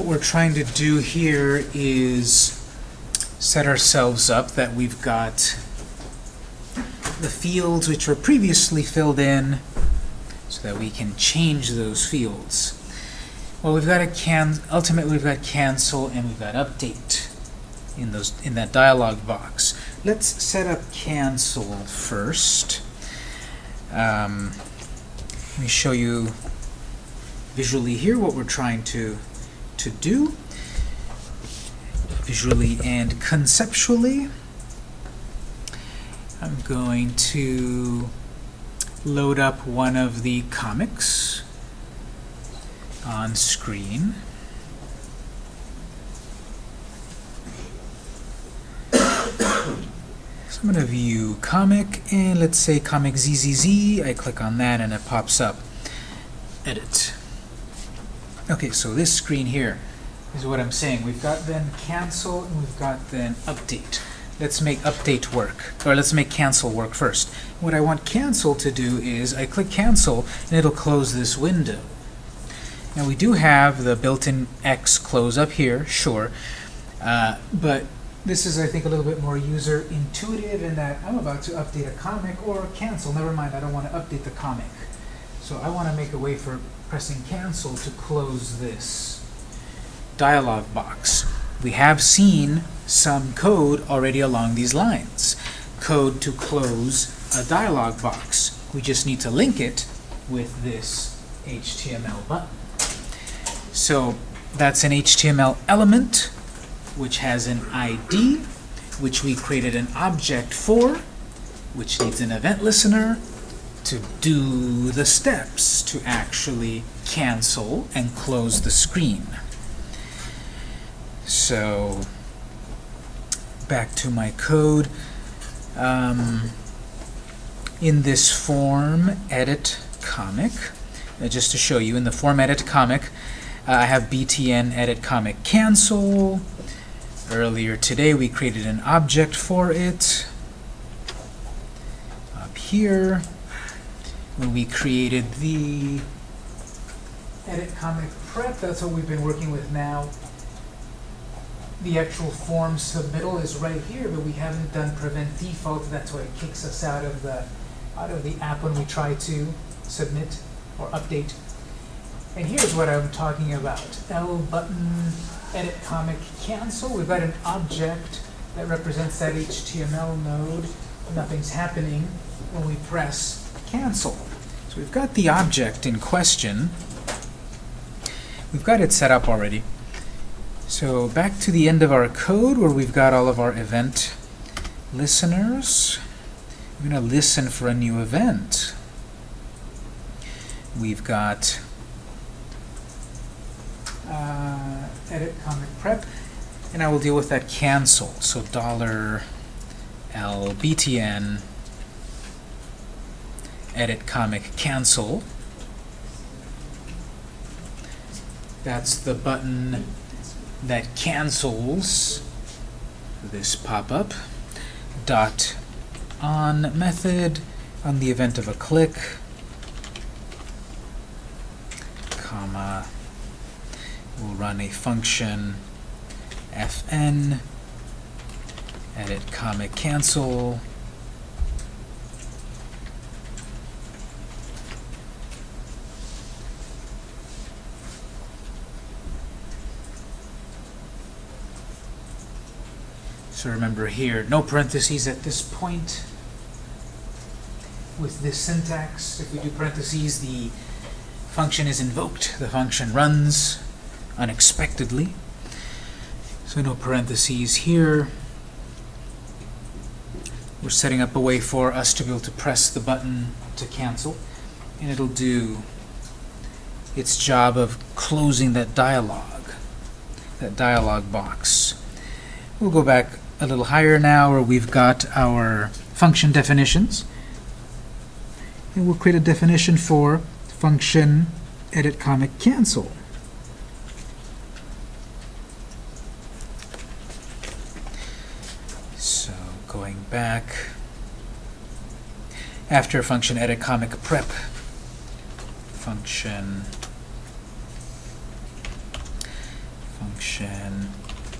what we're trying to do here is set ourselves up that we've got the fields which were previously filled in so that we can change those fields. Well, we've got a can ultimately we've got cancel and we've got update in those in that dialog box. Let's set up cancel first. Um, let me show you visually here what we're trying to to do visually and conceptually. I'm going to load up one of the comics on screen. So I'm going to view comic, and let's say comic ZZZ. I click on that, and it pops up. Edit. Okay, so this screen here is what I'm saying. We've got then cancel, and we've got then update. Let's make update work, or let's make cancel work first. What I want cancel to do is I click cancel, and it'll close this window. Now we do have the built-in X close up here, sure, uh, but this is, I think, a little bit more user intuitive in that I'm about to update a comic or cancel. Never mind, I don't want to update the comic. So I want to make a way for pressing cancel to close this dialog box. We have seen some code already along these lines. Code to close a dialog box. We just need to link it with this HTML button. So that's an HTML element which has an ID, which we created an object for, which needs an event listener to do the steps to actually cancel and close the screen. So back to my code. Um, in this form edit comic, uh, just to show you, in the form edit comic, uh, I have btn edit comic cancel. Earlier today we created an object for it. Up here, when we created the edit comic prep, that's what we've been working with now. The actual form submittal is right here, but we haven't done prevent default. That's why it kicks us out of the out of the app when we try to submit or update. And here's what I'm talking about. L button edit comic cancel. We've got an object that represents that HTML node. Nothing's happening when we press cancel. So we've got the object in question. We've got it set up already. So back to the end of our code where we've got all of our event listeners. We're going to listen for a new event. We've got uh, edit comic prep, and I will deal with that cancel. So dollar $L btn edit comic cancel. That's the button that cancels this pop-up. Dot on method on the event of a click, comma, we'll run a function fn edit comic cancel So remember here, no parentheses at this point. With this syntax, if we do parentheses, the function is invoked. The function runs unexpectedly. So no parentheses here. We're setting up a way for us to be able to press the button to cancel, and it'll do its job of closing that dialog, that dialog box. We'll go back a little higher now where we've got our function definitions. And we'll create a definition for function edit comic cancel. So going back after function edit comic prep function function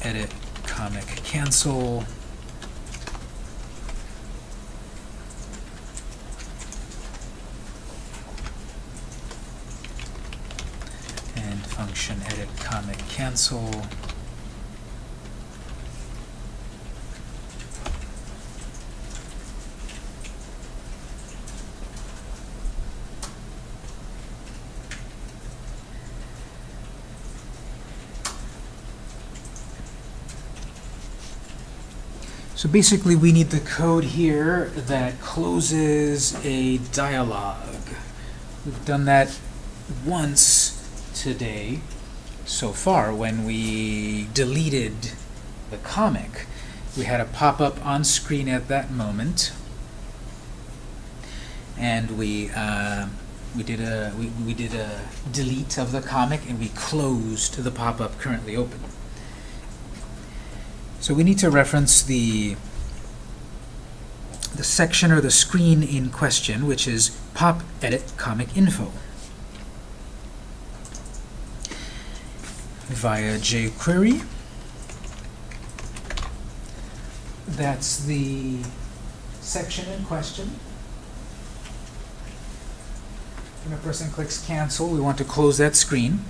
edit comic. Cancel. And function edit comic. Cancel So basically, we need the code here that closes a dialog. We've done that once today so far when we deleted the comic. We had a pop-up on screen at that moment, and we uh, we did a we, we did a delete of the comic and we closed the pop-up currently open. So we need to reference the the section or the screen in question, which is pop edit comic info. Via jQuery. That's the section in question. When a person clicks cancel, we want to close that screen.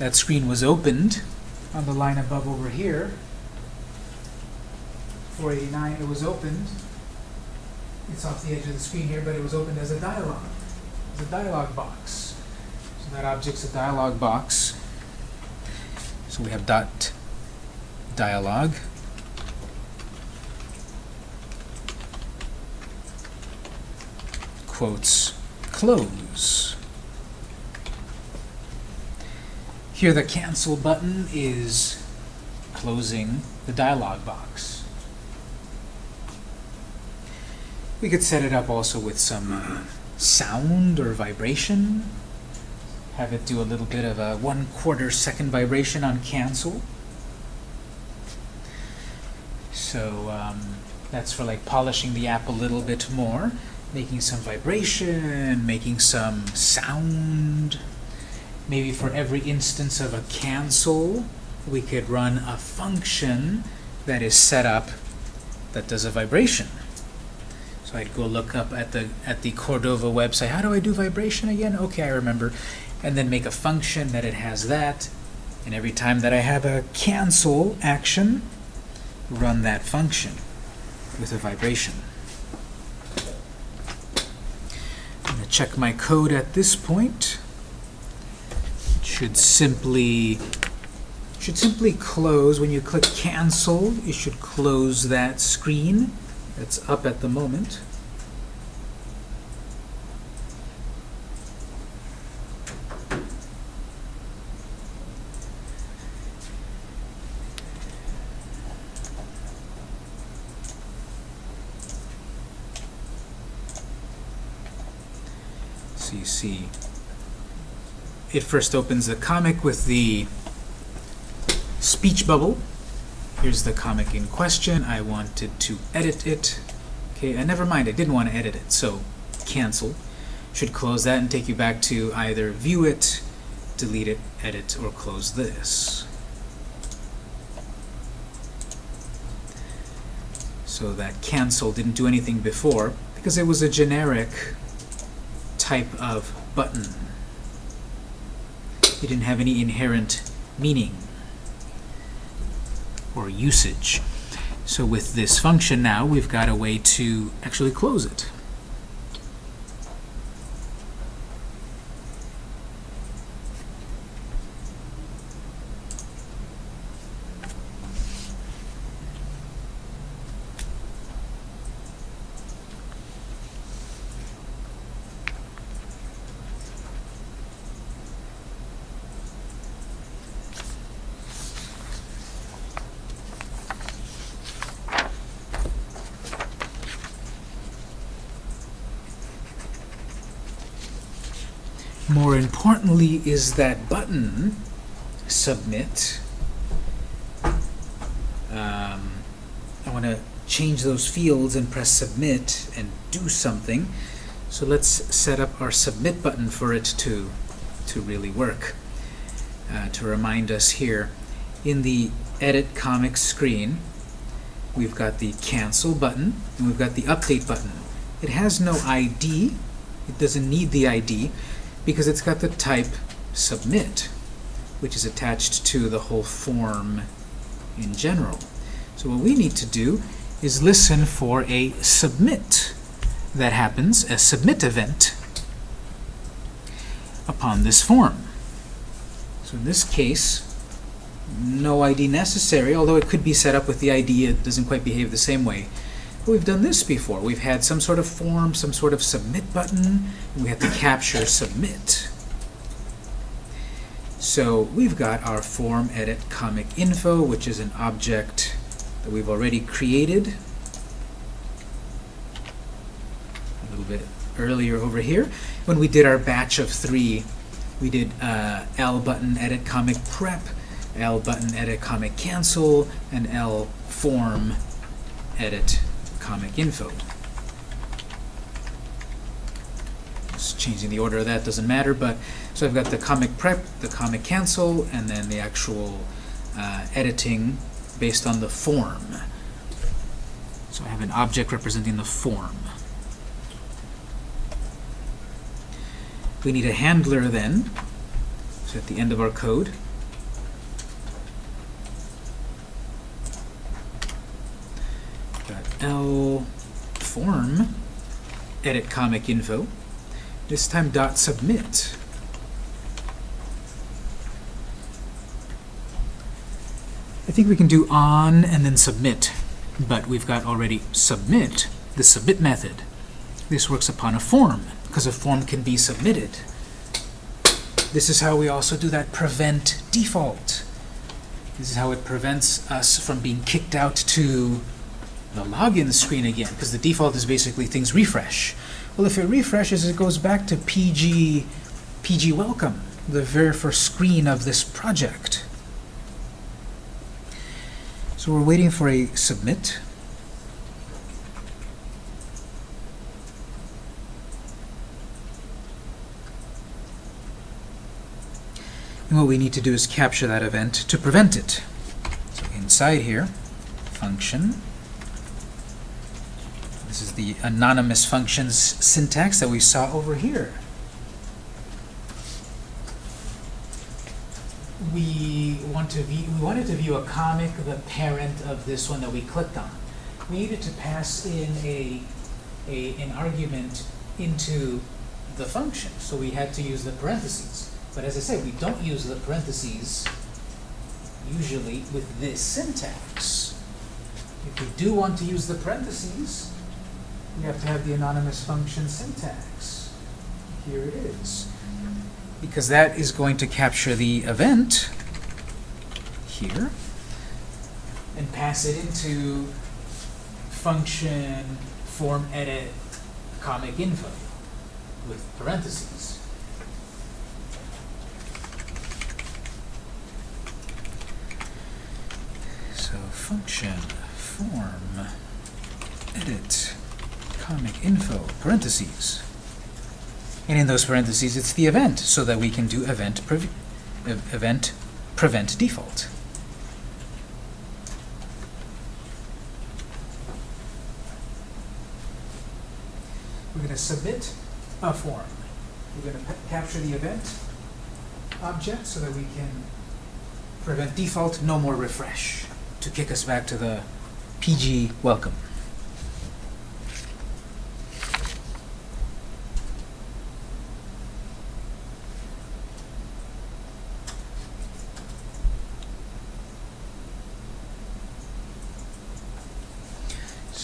That screen was opened on the line above over here. 489, it was opened. It's off the edge of the screen here, but it was opened as a dialog. It's a dialog box. So that object's a dialog box. So we have dot dialog. Quotes close. Here the cancel button is closing the dialog box. We could set it up also with some uh, sound or vibration. Have it do a little bit of a one quarter second vibration on cancel. So um, that's for like polishing the app a little bit more, making some vibration, making some sound. Maybe for every instance of a cancel, we could run a function that is set up that does a vibration. So I'd go look up at the at the Cordova website. How do I do vibration again? Okay, I remember. And then make a function that it has that. And every time that I have a cancel action, run that function with a vibration. I'm going to check my code at this point. It should simply should simply close when you click cancel. You should close that screen that's up at the moment. See, it first opens the comic with the speech bubble. Here's the comic in question. I wanted to edit it. Okay, and never mind, I didn't want to edit it, so cancel. Should close that and take you back to either view it, delete it, edit, or close this. So that cancel didn't do anything before because it was a generic type of button. It didn't have any inherent meaning or usage. So with this function now, we've got a way to actually close it. More importantly is that button, submit. Um, I want to change those fields and press submit and do something. So let's set up our submit button for it to, to really work. Uh, to remind us here, in the Edit Comic screen, we've got the Cancel button, and we've got the Update button. It has no ID. It doesn't need the ID because it's got the type Submit, which is attached to the whole form in general. So what we need to do is listen for a submit that happens, a submit event, upon this form. So in this case, no ID necessary, although it could be set up with the ID, it doesn't quite behave the same way. We've done this before. We've had some sort of form, some sort of submit button, we have to capture submit. So we've got our form edit comic info, which is an object that we've already created a little bit earlier over here. When we did our batch of three, we did uh, L button edit comic prep, L button edit comic cancel, and L form edit comic info. Just changing the order of that doesn't matter, but so I've got the comic prep, the comic cancel, and then the actual uh, editing based on the form. So I have an object representing the form. We need a handler then, so at the end of our code. Got L form edit comic info. This time dot submit. I think we can do on and then submit, but we've got already submit, the submit method. This works upon a form, because a form can be submitted. This is how we also do that prevent default. This is how it prevents us from being kicked out to the login screen again, because the default is basically things refresh. Well, if it refreshes, it goes back to PG, PG welcome, the very first screen of this project. So we're waiting for a submit. And what we need to do is capture that event to prevent it. So inside here, function. Is the anonymous functions syntax that we saw over here. we want to view, we wanted to view a comic, the parent of this one that we clicked on. We needed to pass in a, a an argument into the function, so we had to use the parentheses. But as I said, we don't use the parentheses usually with this syntax. If we do want to use the parentheses, we have to have the anonymous function syntax. Here it is because that is going to capture the event here and pass it into function form edit comic info with parentheses. So function form edit comic info parentheses. And in those parentheses, it's the event, so that we can do event, pre event prevent default. We're going to submit a form. We're going to capture the event object so that we can prevent default, no more refresh, to kick us back to the PG welcome.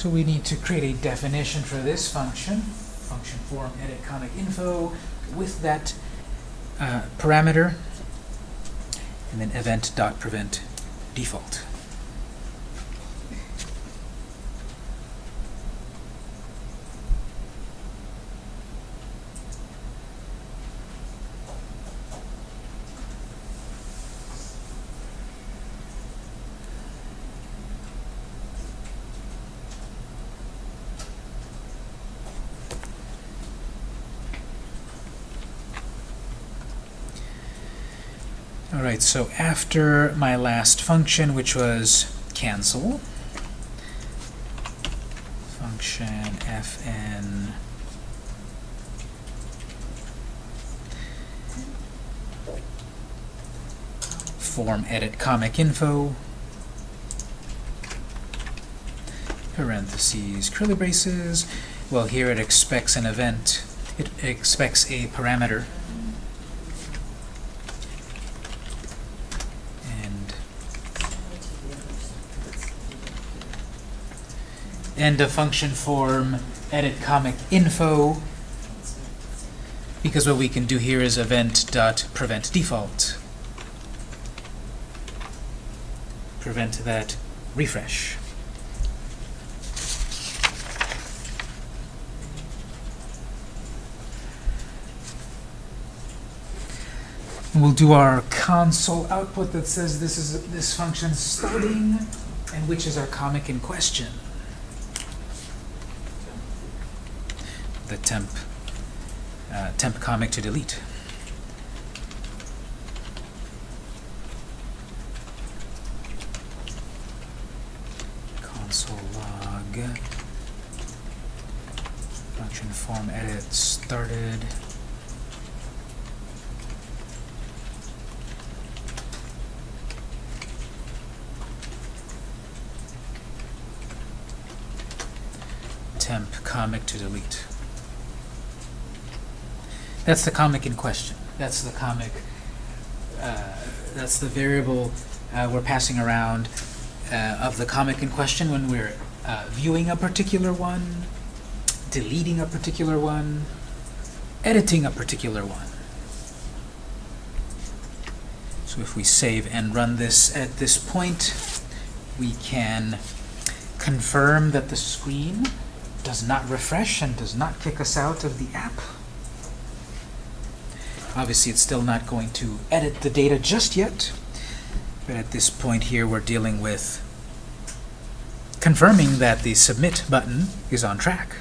So we need to create a definition for this function, function form edit comic info, with that uh, parameter, and then event dot prevent default. Right, so after my last function, which was cancel, function fn form edit comic info parentheses curly braces well here it expects an event it expects a parameter and end of function form edit comic info because what we can do here is event dot prevent default prevent that refresh We'll do our console output that says this is this function starting and which is our comic in question. The temp uh, temp comic to delete. Console log function form edit started. temp comic to delete. That's the comic in question. That's the comic, uh, that's the variable uh, we're passing around uh, of the comic in question when we're uh, viewing a particular one, deleting a particular one, editing a particular one. So if we save and run this at this point, we can confirm that the screen does not refresh and does not kick us out of the app. Obviously, it's still not going to edit the data just yet, but at this point here, we're dealing with confirming that the submit button is on track.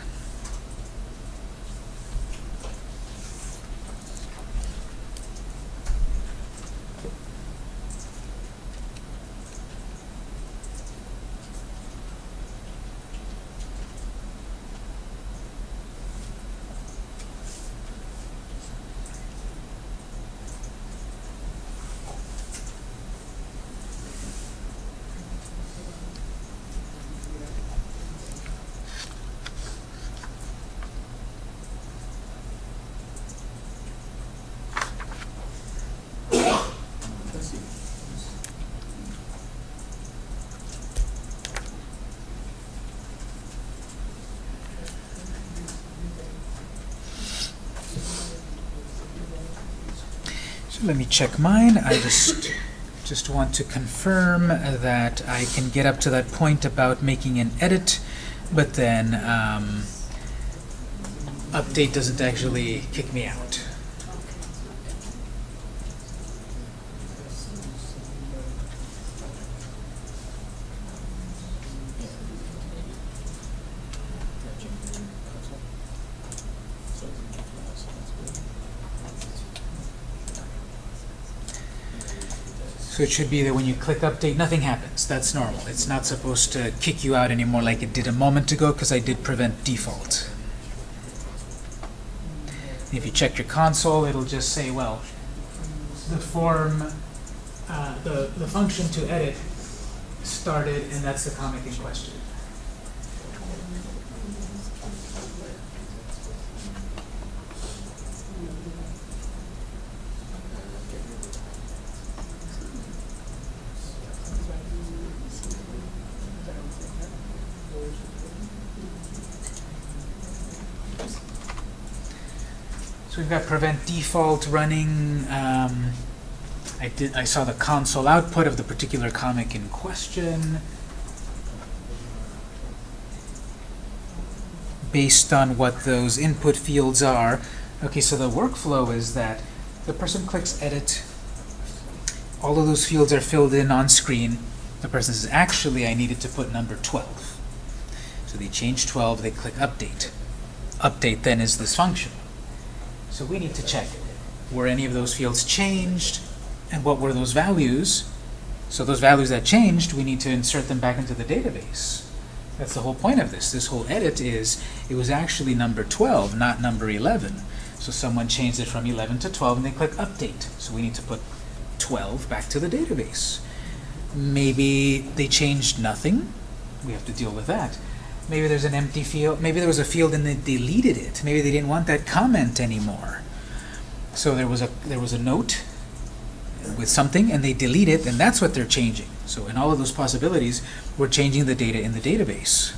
So let me check mine. I just just want to confirm that I can get up to that point about making an edit, but then um, update doesn't actually kick me out. So it should be that when you click update, nothing happens. That's normal. It's not supposed to kick you out anymore like it did a moment ago because I did prevent default. If you check your console, it'll just say, well, the form, uh, the, the function to edit started, and that's the comic in question. So we've got prevent default running. Um, I did. I saw the console output of the particular comic in question. Based on what those input fields are. Okay, so the workflow is that the person clicks edit. All of those fields are filled in on screen. The person says, actually, I needed to put number 12. So they change 12, they click update. Update then is this function. So we need to check, were any of those fields changed? And what were those values? So those values that changed, we need to insert them back into the database. That's the whole point of this. This whole edit is, it was actually number 12, not number 11. So someone changed it from 11 to 12 and they click update. So we need to put 12 back to the database. Maybe they changed nothing. We have to deal with that. Maybe there's an empty field. Maybe there was a field and they deleted it. Maybe they didn't want that comment anymore. So there was a there was a note with something and they delete it and that's what they're changing. So in all of those possibilities, we're changing the data in the database.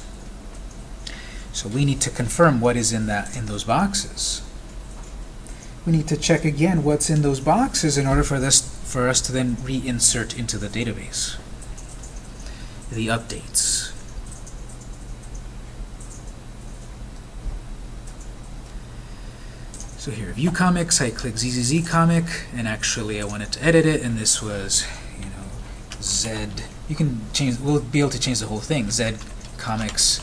So we need to confirm what is in that in those boxes. We need to check again what's in those boxes in order for this for us to then reinsert into the database. The updates. So here, view comics, I click ZZZ comic, and actually I wanted to edit it, and this was, you know, Z. You can change, we'll be able to change the whole thing. Z Comics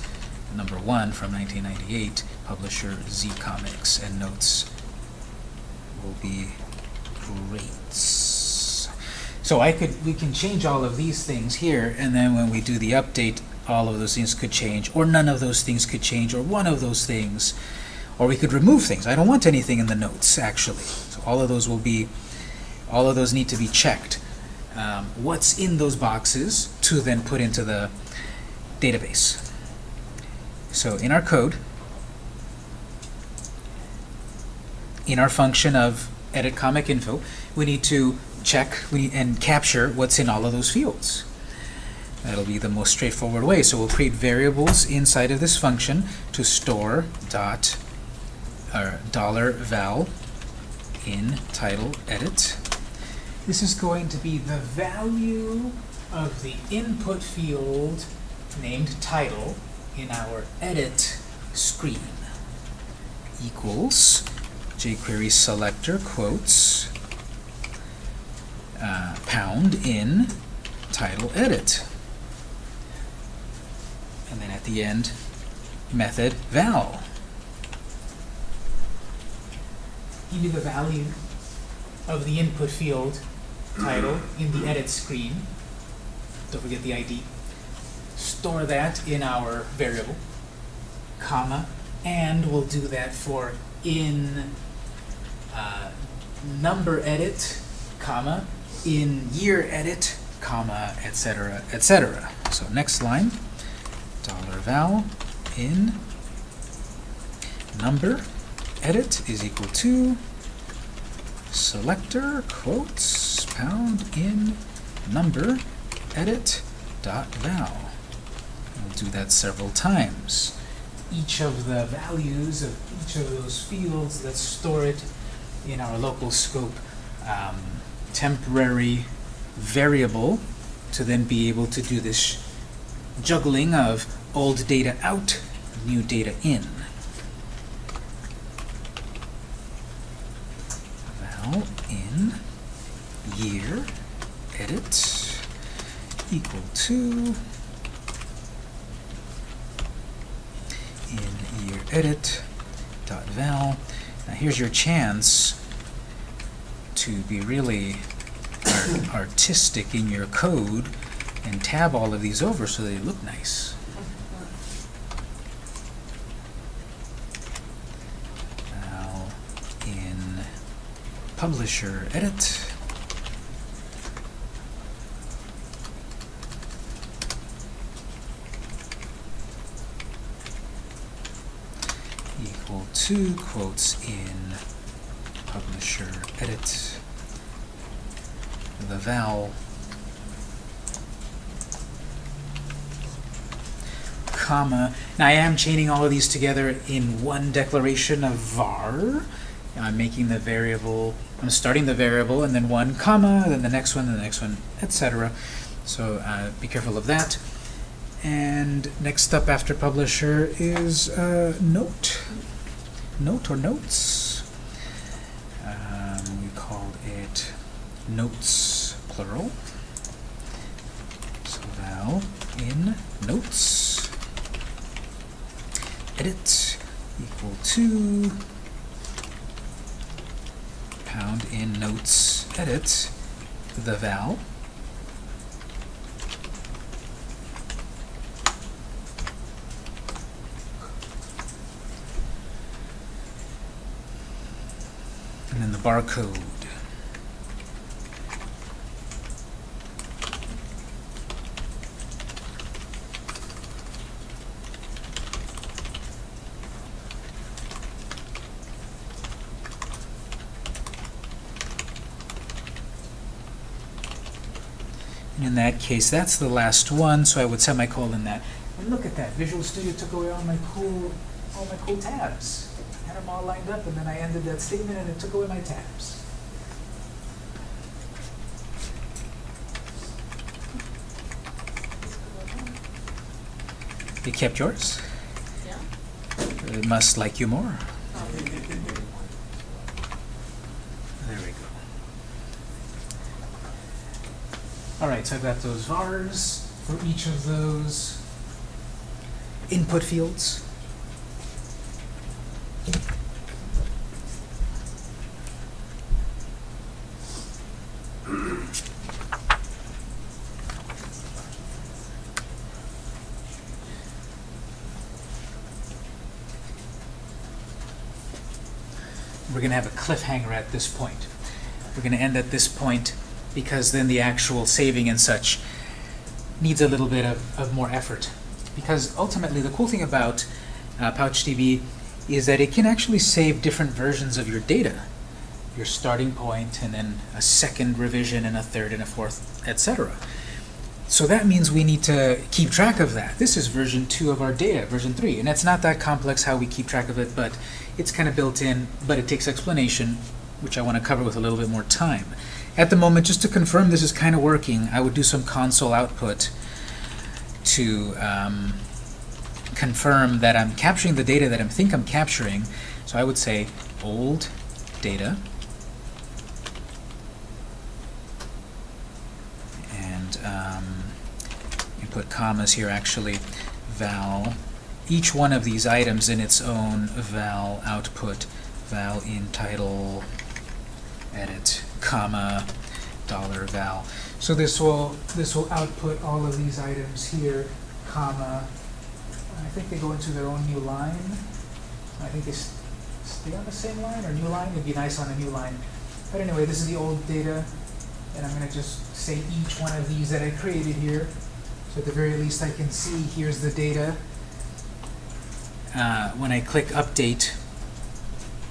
number one from 1998, publisher Z Comics, and notes will be great. So I could, we can change all of these things here, and then when we do the update, all of those things could change, or none of those things could change, or one of those things. Or we could remove things. I don't want anything in the notes, actually. So all of those will be, all of those need to be checked. Um, what's in those boxes to then put into the database. So in our code, in our function of edit comic info, we need to check and capture what's in all of those fields. That'll be the most straightforward way. So we'll create variables inside of this function to store dot or dollar $val in title edit. This is going to be the value of the input field named title in our edit screen equals jQuery selector quotes uh, pound in title edit. And then at the end, method val. Give you the value of the input field title in the edit screen. Don't forget the ID. Store that in our variable, comma, and we'll do that for in uh, number edit, comma, in year edit, comma, etc., etc. So next line, dollar $val in number edit is equal to selector quotes pound in number edit dot val. We'll do that several times. Each of the values of each of those fields, let's store it in our local scope um, temporary variable to then be able to do this juggling of old data out, new data in. now in year edit equal to in year edit dot val. Now here's your chance to be really artistic in your code and tab all of these over so they look nice. Now in publisher edit. Equal to quotes in publisher edit the vowel comma. Now I am chaining all of these together in one declaration of var. I'm making the variable I'm starting the variable and then one comma, then the next one, then the next one, etc. So uh, be careful of that. And next up after publisher is uh, note. Note or notes. Um, we called it notes plural. So now in notes edit equal to pound in notes edit the val. Barcode. And in that case, that's the last one, so I would semicolon that. And look at that, Visual Studio took away all my cool, all my cool tabs. Had them all lined up, and then I ended that statement, and it took away my tabs. You kept yours? Yeah. It must like you more. There we go. All right, so I've got those vars for each of those input fields. Going to have a cliffhanger at this point. We're going to end at this point because then the actual saving and such needs a little bit of, of more effort. Because ultimately, the cool thing about uh, PouchDB is that it can actually save different versions of your data. Your starting point, and then a second revision, and a third, and a fourth, etc. So that means we need to keep track of that. This is version 2 of our data, version 3. And it's not that complex how we keep track of it, but it's kind of built in, but it takes explanation, which I want to cover with a little bit more time. At the moment, just to confirm this is kind of working, I would do some console output to um, confirm that I'm capturing the data that I think I'm capturing. So I would say old data. And um, you put commas here actually, val. Each one of these items in its own val output, val in title, edit, comma, dollar val. So this will this will output all of these items here, comma. I think they go into their own new line. I think they stay on the same line or new line. It'd be nice on a new line. But anyway, this is the old data, and I'm going to just say each one of these that I created here. So at the very least, I can see here's the data. Uh, when I click update,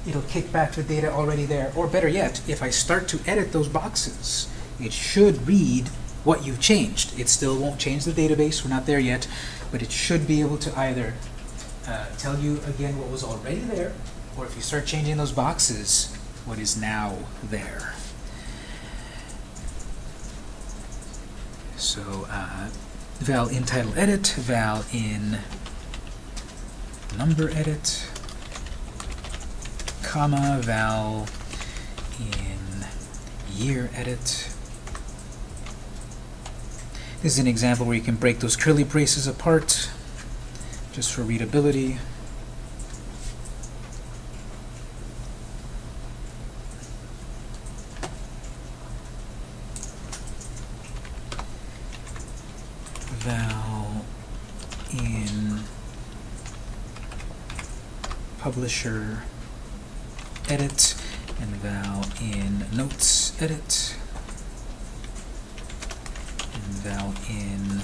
it'll kick back the data already there. Or better yet, if I start to edit those boxes, it should read what you've changed. It still won't change the database, we're not there yet, but it should be able to either uh, tell you again what was already there, or if you start changing those boxes, what is now there. So uh, val in title edit, val in number edit, comma, val in year edit. This is an example where you can break those curly braces apart just for readability. Val in publisher edit and val in notes edit and val in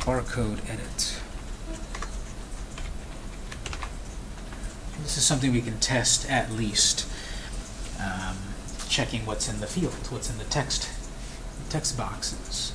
barcode edit. This is something we can test at least, um, checking what's in the field, what's in the text, text boxes.